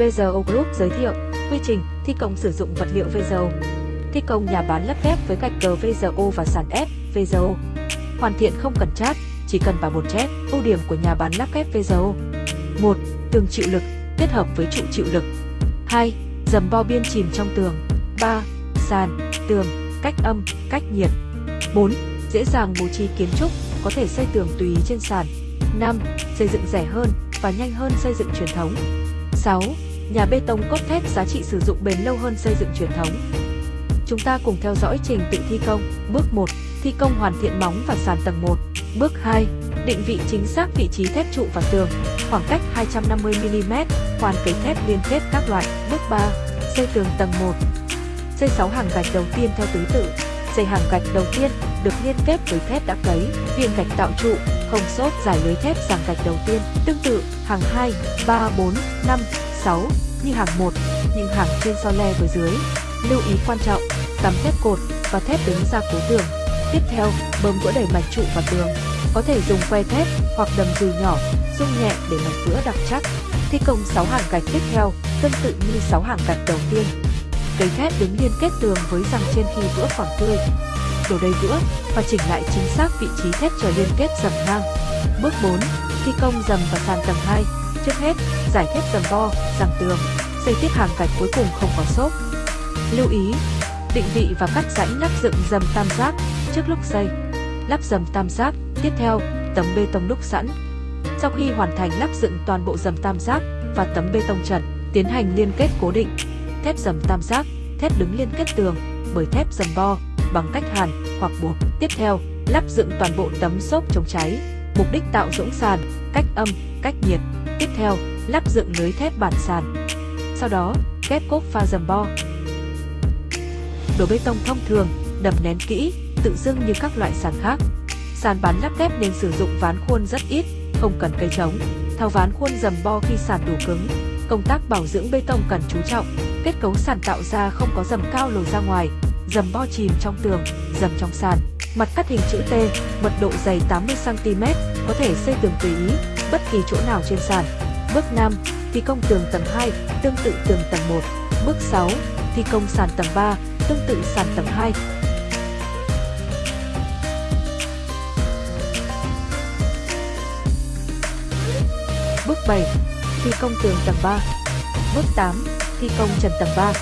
VZO Group giới thiệu quy trình thi công sử dụng vật liệu VZO, Thi công nhà bán lắp ghép với gạch cờ VZO và sàn ép VZO. Hoàn thiện không cần chát, chỉ cần vào một chét. Ưu điểm của nhà bán lắp ghép VZO: 1. Tường chịu lực kết hợp với trụ chịu lực. 2. Dầm bo biên chìm trong tường. 3. Sàn, tường, cách âm, cách nhiệt. 4. Dễ dàng bố trí kiến trúc, có thể xây tường tùy trên sàn. 5. Xây dựng rẻ hơn và nhanh hơn xây dựng truyền thống. 6. Nhà bê tông cốt thép giá trị sử dụng bền lâu hơn xây dựng truyền thống. Chúng ta cùng theo dõi trình tự thi công. Bước 1. Thi công hoàn thiện móng và sàn tầng 1. Bước 2. Định vị chính xác vị trí thép trụ và tường, khoảng cách 250mm, hoàn kế thép liên kết các loại. Bước 3. Xây tường tầng 1. Xây 6 hàng gạch đầu tiên theo thứ tự. Xây hàng gạch đầu tiên được liên kết với thép đã cấy, viên gạch tạo trụ, không xốp giải lưới thép giảng gạch đầu tiên. Tương tự, hàng 2, 3, 4, 5, 6 như hàng 1, nhưng hàng trên so le với dưới. Lưu ý quan trọng, cắm thép cột và thép đứng ra cố tường. Tiếp theo, bơm vữa đầy mạch trụ và tường. Có thể dùng que thép hoặc đầm dùi nhỏ, rung nhẹ để mạch vữa đặc chắc. Thi công 6 hàng gạch tiếp theo, tương tự như 6 hàng gạch đầu tiên. Cấy thép đứng liên kết tường với răng trên khi vữa khoảng tươi. Đổ đầy vữa và chỉnh lại chính xác vị trí thép chờ liên kết dầm ngang. Bước 4. Thi công dầm và sàn tầng 2. Trước hết, giải thép dầm bo, giằng tường, xây tiếp hàng gạch cuối cùng không có xốp. Lưu ý, định vị và cắt rãnh lắp dựng dầm tam giác trước lúc xây. Lắp dầm tam giác, tiếp theo, tấm bê tông đúc sẵn. Sau khi hoàn thành lắp dựng toàn bộ dầm tam giác và tấm bê tông trần, tiến hành liên kết cố định. Thép dầm tam giác, thép đứng liên kết tường bởi thép dầm bo bằng cách hàn hoặc buộc. Tiếp theo, lắp dựng toàn bộ tấm xốp chống cháy, mục đích tạo rỗng sàn, cách âm, cách nhiệt. Tiếp theo, lắp dựng lưới thép bản sàn. Sau đó, ghép cốt pha dầm bo. Đổ bê tông thông thường, đập nén kỹ, tự dưng như các loại sàn khác. Sàn bán lắp ghép nên sử dụng ván khuôn rất ít, không cần cây trống. Thao ván khuôn dầm bo khi sàn đủ cứng. Công tác bảo dưỡng bê tông cần chú trọng. Kết cấu sàn tạo ra không có dầm cao lồi ra ngoài, dầm bo chìm trong tường, dầm trong sàn. Mặt cắt hình chữ T, mật độ dày 80cm, có thể xây tường tùy ý, bất kỳ chỗ nào trên sàn. Bước 5. Thi công tường tầng 2, tương tự tường tầng 1. Bước 6. Thi công sàn tầng 3, tương tự sàn tầng 2. Bước 7. Thi công tường tầng 3. Bước 8. Thi công trần tầng 3.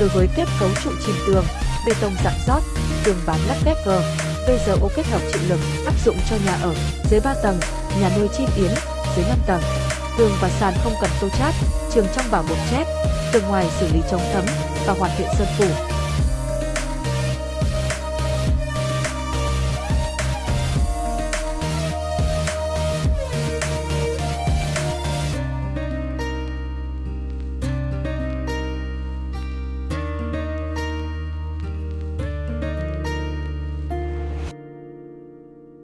Đối với kết cấu trụ chìm tường, bê tông dạng rót, tường bán lắp ghép gờ, VGO kết hợp chịu lực áp dụng cho nhà ở dưới 3 tầng, nhà nuôi chim yến dưới 5 tầng. Tường và sàn không cần tô chát, trường trong bảo bột chét, tường ngoài xử lý chống thấm và hoàn thiện sơn phủ.